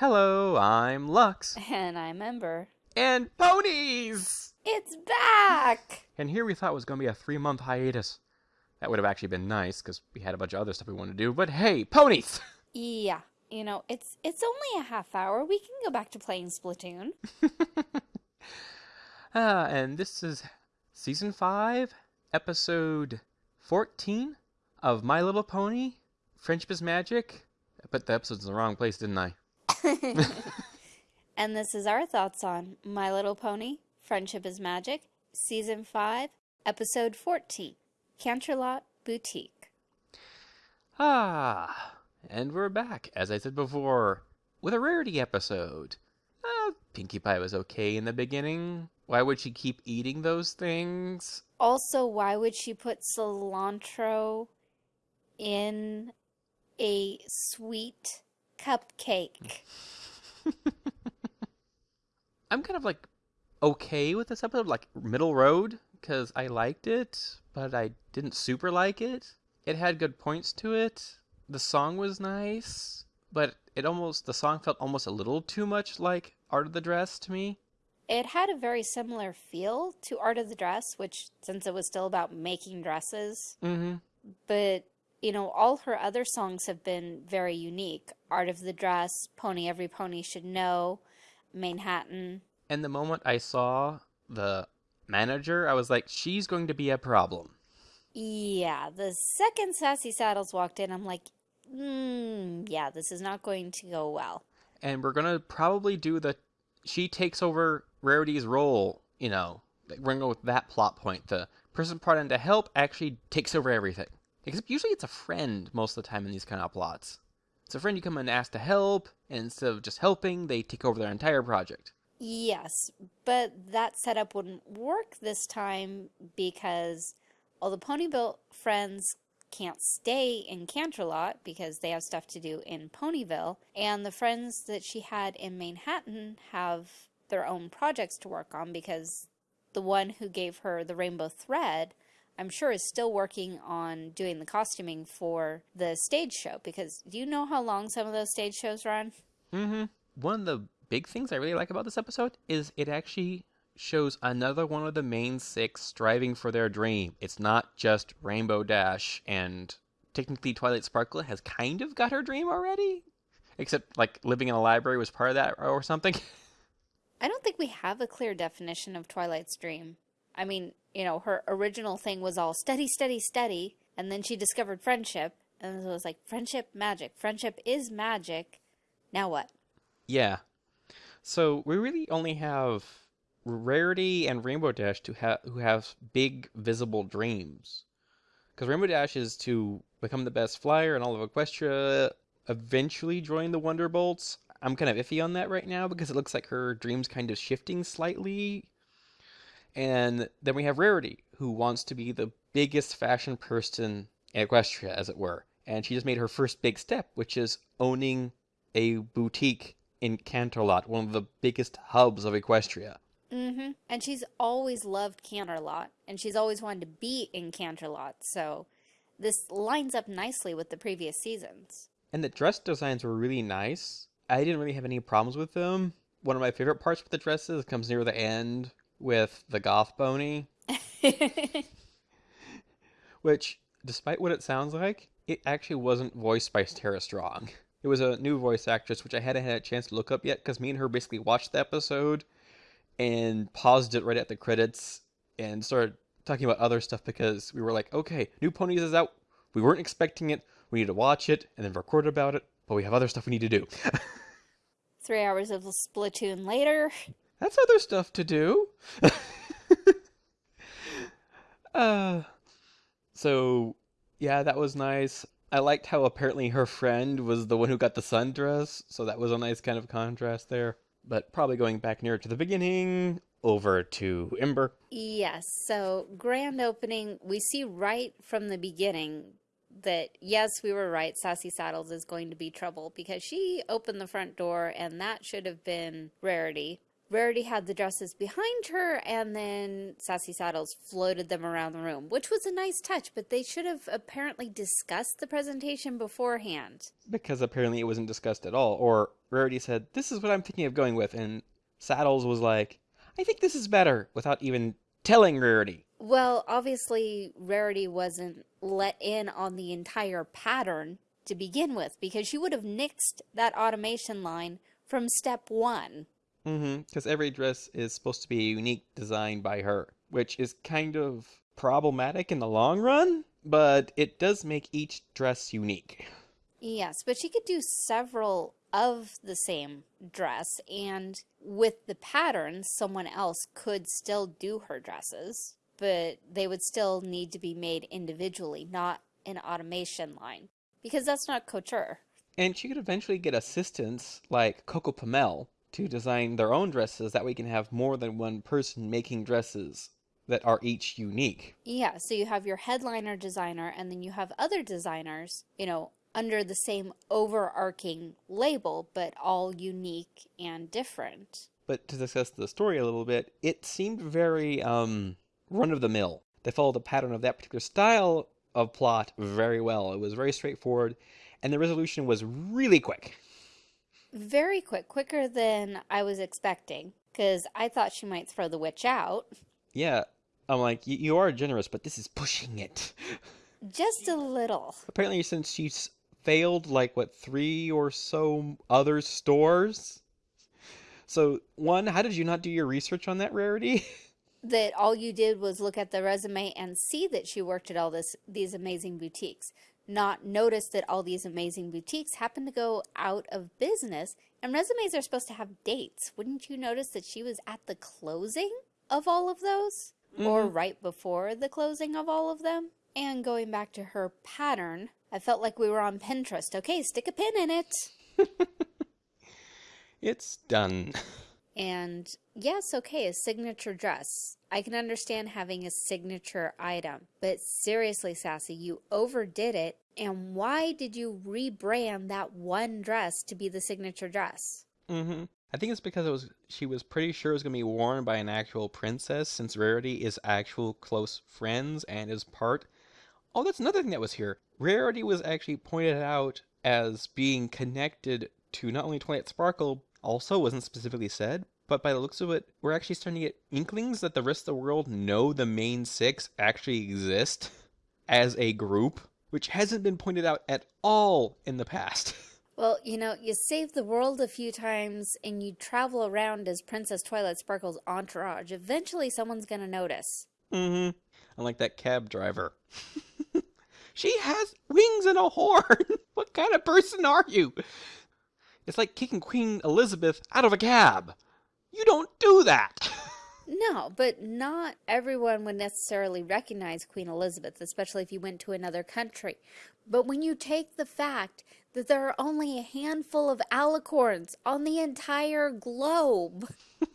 Hello, I'm Lux. And I'm Ember. And ponies! It's back! And here we thought was going to be a three month hiatus. That would have actually been nice because we had a bunch of other stuff we wanted to do. But hey, ponies! Yeah, you know, it's it's only a half hour. We can go back to playing Splatoon. Ah, and this is season 5, episode 14 of My Little Pony Friendship is Magic. I put the episodes in the wrong place, didn't I? and this is our thoughts on My Little Pony Friendship is Magic, Season 5, Episode 14 Canterlot Boutique. Ah, and we're back, as I said before, with a rarity episode. Uh, Pinkie Pie was okay in the beginning. Why would she keep eating those things? Also, why would she put cilantro in a sweet cupcake? I'm kind of like okay with this episode, like middle road, because I liked it, but I didn't super like it. It had good points to it. The song was nice, but it almost the song felt almost a little too much like Art of the Dress to me. It had a very similar feel to Art of the Dress, which since it was still about making dresses. Mm-hmm. But you know, all her other songs have been very unique. Art of the Dress, Pony Every Pony Should Know, Manehattan. And the moment I saw the manager, I was like, she's going to be a problem. Yeah, the second Sassy Saddles walked in, I'm like, mm, yeah, this is not going to go well. And we're going to probably do the she takes over Rarity's role, you know. We're going to go with that plot point. The person brought in to help actually takes over everything. Except usually it's a friend most of the time in these kind of plots. It's a friend you come and ask to help, and instead of just helping, they take over their entire project. Yes, but that setup wouldn't work this time because all the Ponyville friends can't stay in Canterlot because they have stuff to do in Ponyville, and the friends that she had in Manehattan have their own projects to work on because the one who gave her the rainbow thread I'm sure is still working on doing the costuming for the stage show because do you know how long some of those stage shows run? Mm-hmm. One of the big things I really like about this episode is it actually shows another one of the main six striving for their dream. It's not just Rainbow Dash and technically Twilight Sparkle has kind of got her dream already. Except like living in a library was part of that or something. I don't think we have a clear definition of Twilight's dream. I mean, you know, her original thing was all steady, steady, steady, and then she discovered friendship, and it was like friendship, magic. Friendship is magic. Now what? Yeah. So we really only have Rarity and Rainbow Dash to have who have big visible dreams. Because Rainbow Dash is to become the best flyer in all of Equestria, eventually join the Wonderbolts. I'm kind of iffy on that right now because it looks like her dream's kind of shifting slightly and then we have Rarity, who wants to be the biggest fashion person in Equestria, as it were. And she just made her first big step, which is owning a boutique in Canterlot, one of the biggest hubs of Equestria. Mm-hmm. And she's always loved Canterlot, and she's always wanted to be in Canterlot, so this lines up nicely with the previous seasons. And the dress designs were really nice. I didn't really have any problems with them. One of my favorite parts with the dresses comes near the end with the goth bony. which, despite what it sounds like, it actually wasn't voiced by Tara Strong. It was a new voice actress, which I hadn't had a chance to look up yet because me and her basically watched the episode and paused it right at the credits and started talking about other stuff because we were like, okay, New Ponies is out. We weren't expecting it. We need to watch it and then record about it, but we have other stuff we need to do. Three hours of Splatoon later. That's other stuff to do. uh, so, yeah, that was nice. I liked how apparently her friend was the one who got the sundress, so that was a nice kind of contrast there. But probably going back nearer to the beginning, over to Ember. Yes, so grand opening, we see right from the beginning that yes, we were right, Sassy Saddles is going to be trouble because she opened the front door and that should have been Rarity Rarity had the dresses behind her, and then Sassy Saddles floated them around the room, which was a nice touch, but they should have apparently discussed the presentation beforehand. Because apparently it wasn't discussed at all. Or Rarity said, This is what I'm thinking of going with. And Saddles was like, I think this is better, without even telling Rarity. Well, obviously, Rarity wasn't let in on the entire pattern to begin with, because she would have nixed that automation line from step one. Mm-hmm. Because every dress is supposed to be a unique design by her, which is kind of problematic in the long run, but it does make each dress unique. Yes, but she could do several of the same dress, and with the pattern, someone else could still do her dresses, but they would still need to be made individually, not an automation line, because that's not couture. And she could eventually get assistants like Coco Pommel to design their own dresses. That we can have more than one person making dresses that are each unique. Yeah, so you have your headliner designer, and then you have other designers, you know, under the same overarching label, but all unique and different. But to discuss the story a little bit, it seemed very um, run of the mill. They followed the pattern of that particular style of plot very well. It was very straightforward, and the resolution was really quick. Very quick, quicker than I was expecting, because I thought she might throw the witch out. Yeah, I'm like, you are generous, but this is pushing it. Just a little. Apparently, since she's failed like what three or so other stores. So one, how did you not do your research on that rarity? that all you did was look at the resume and see that she worked at all this these amazing boutiques not notice that all these amazing boutiques happen to go out of business and resumes are supposed to have dates wouldn't you notice that she was at the closing of all of those mm -hmm. or mm-hmm. right before the closing of all of them and going back to her pattern I felt like we were on Pinterest. Okay, stick a pin in it. it's done. And yes, okay, a signature dress. I can understand having a signature item. But seriously, Sassy, you overdid it. And why did you rebrand that one dress to be the signature dress? Mm-hmm. I think it's because it was she was pretty sure it was going to be worn by an actual princess since Rarity is actual close friends and is part Oh, that's another thing that was here. Rarity was actually pointed out as being connected to not only Twilight Sparkle, also wasn't specifically said, but by the looks of it, we're actually starting to get inklings that the rest of the world know the main six actually exist as a group, which hasn't been pointed out at all in the past. Well, you know, you save the world a few times and you travel around as Princess Twilight Sparkle's entourage. Eventually someone's gonna notice. Mm-hmm. Unlike that cab driver. She has wings and a horn. what kind of person are you? It's like kicking Queen Elizabeth out of a cab. You don't do that. No, but not everyone would necessarily recognize Queen Elizabeth, especially if you went to another country. But when you take the fact that there are only a handful of alicorns on the entire globe.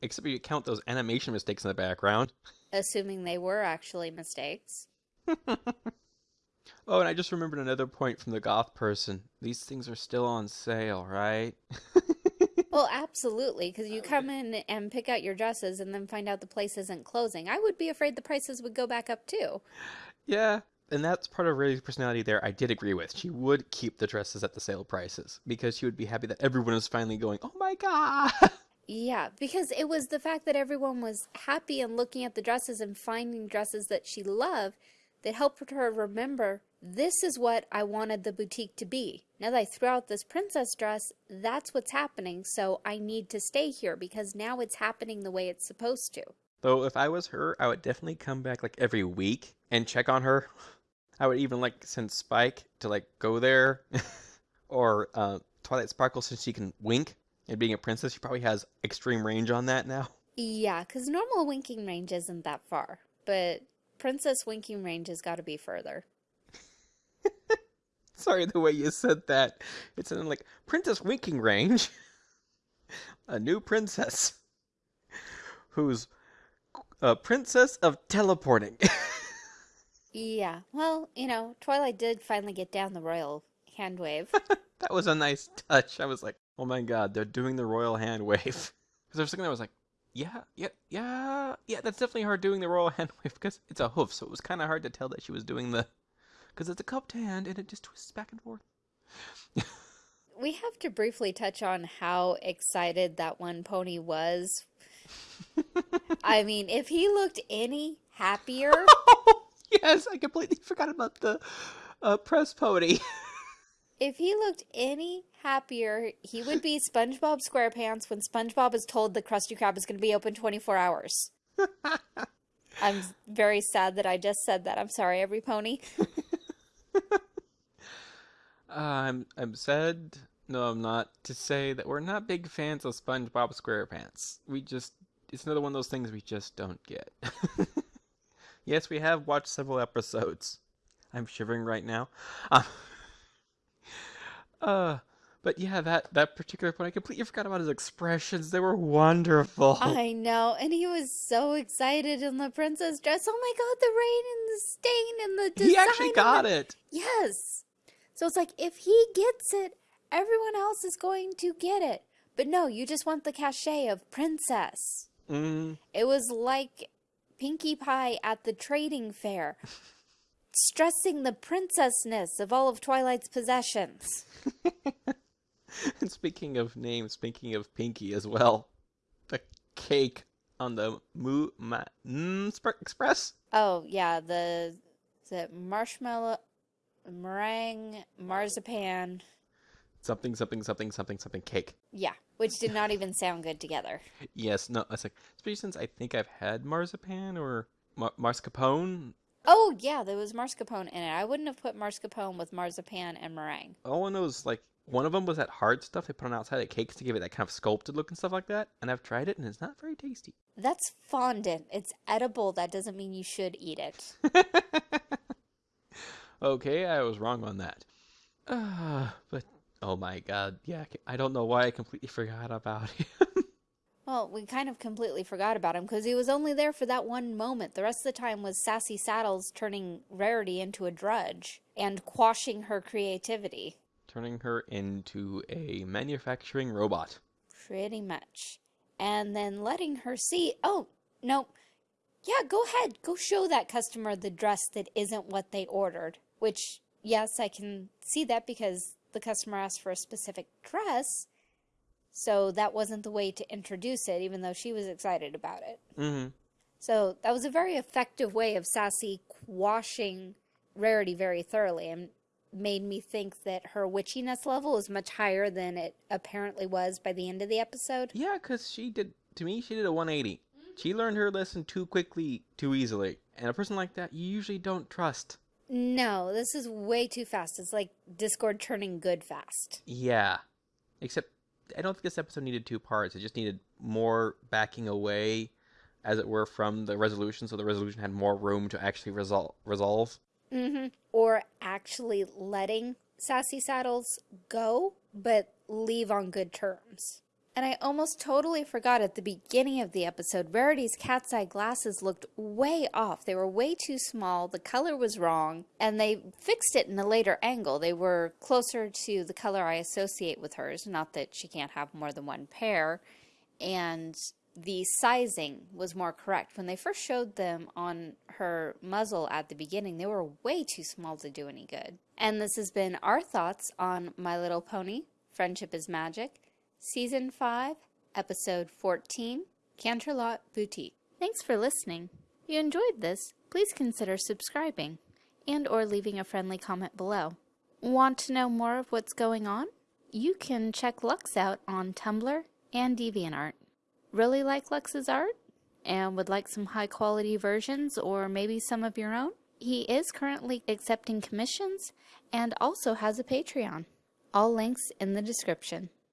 Except if you count those animation mistakes in the background assuming they were actually mistakes. oh, and I just remembered another point from the goth person. These things are still on sale, right? Well, absolutely, because you come in and pick out your dresses and then find out the place isn't closing. I would be afraid the prices would go back up too. Yeah, and that's part of Ray's personality there I did agree with. She would keep the dresses at the sale prices because she would be happy that everyone is finally going, oh my god! Yeah, because it was the fact that everyone was happy and looking at the dresses and finding dresses that she loved that helped her remember this is what I wanted the boutique to be. Now that I threw out this princess dress, that's what's happening, so I need to stay here because now it's happening the way it's supposed to. Though if I was her, I would definitely come back like every week and check on her. I would even like send Spike to like go there or uh, Twilight Sparkle since she can wink and being a princess, she probably has extreme range on that now. Yeah, because normal winking range isn't that far, but princess winking range has got to be further. Sorry, the way you said that. It sounded like princess winking range. a new princess who's a princess of teleporting. yeah, well, you know, Twilight did finally get down the royal hand wave. that was a nice touch. I was like, oh my god, they're doing the royal hand wave. Because I was thinking, I was like, yeah, yeah, yeah, yeah, that's definitely her doing the royal hand wave because it's a hoof, so it was kind of hard to tell that she was doing the. Because it's a cupped hand and it just twists back and forth. We have to briefly touch on how excited that one pony was. I mean, if he looked any happier, yes, I completely forgot about the uh, press pony. if he looked any happier, he would be SpongeBob SquarePants when SpongeBob is told the Krusty Krab is going to be open 24 hours. I'm very sad that I just said that. I'm sorry, every pony. Uh, I'm I'm sad. No, I'm not. To say that we're not big fans of SpongeBob SquarePants. We just it's another one of those things we just don't get. yes, we have watched several episodes. I'm shivering right now. Uh, uh but yeah, that that particular point, I completely forgot about his expressions. They were wonderful. I know, and he was so excited in the princess dress. Oh my god, the rain and the stain and the design. he actually got the- it. Yes. So it's like if he gets it, everyone else is going to get it. But no, you just want the cachet of princess. Mm, It was like Pinkie Pie at the trading fair, stressing the princessness of all of Twilight's possessions. and speaking of names, speaking of Pinkie as well, the cake on the Moo Ma mm, Express. Oh yeah, the the marshmallow, meringue, marzipan. Something, something, something, something, something cake. Yeah, which did not even sound good together. Yes, no, it's like, especially since I think I've had marzipan or mar- mascarpone. Oh yeah, there was mascarpone in it. I wouldn't have put mascarpone with marzipan and meringue. All I know is like one of them was that hard stuff they put on outside of cakes to give it that kind of sculpted look and stuff like that. And I've tried it and it's not very tasty. That's fondant. It's edible. That doesn't mean you should eat it. okay, I was wrong on that. Uh, but oh my god, yeah, I don't know why I completely forgot about him. Well, we kind of completely forgot about him because he was only there for that one moment. The rest of the time was Sassy Saddles turning Rarity into a drudge and quashing her creativity. Turning her into a manufacturing robot. Pretty much. And then letting her see, oh, no, yeah, go ahead. Go show that customer the dress that isn't what they ordered. Which, yes, I can see that because the customer asked for a specific dress. So that wasn't the way to introduce it, even though she was excited about it. Mm-hmm. So that was a very effective way of Sassy quashing Rarity very thoroughly and made me think that her witchiness level is much higher than it apparently was by the end of the episode. Yeah, because she did, to me, she did a 180. Mm-hmm. She learned her lesson too quickly, too easily. And a person like that, you usually don't trust. No, this is way too fast. It's like Discord turning good fast. Yeah. Except, I don't think this episode needed two parts. It just needed more backing away, as it were, from the resolution, so the resolution had more room to actually resol- resolve. Mm-hmm. Or actually letting Sassy Saddles go, but leave on good terms. And I almost totally forgot at the beginning of the episode, Rarity's cat's eye glasses looked way off. They were way too small, the color was wrong, and they fixed it in a later angle. They were closer to the color I associate with hers, not that she can't have more than one pair. And the sizing was more correct. When they first showed them on her muzzle at the beginning, they were way too small to do any good. And this has been our thoughts on My Little Pony, Friendship is Magic, Season 5, Episode 14, Canterlot Boutique. Thanks for listening. If you enjoyed this, please consider subscribing and or leaving a friendly comment below. Want to know more of what's going on? You can check Lux out on Tumblr and DeviantArt. Really like Lux's art? And would like some high quality versions or maybe some of your own? He is currently accepting commissions and also has a Patreon. All links in the description.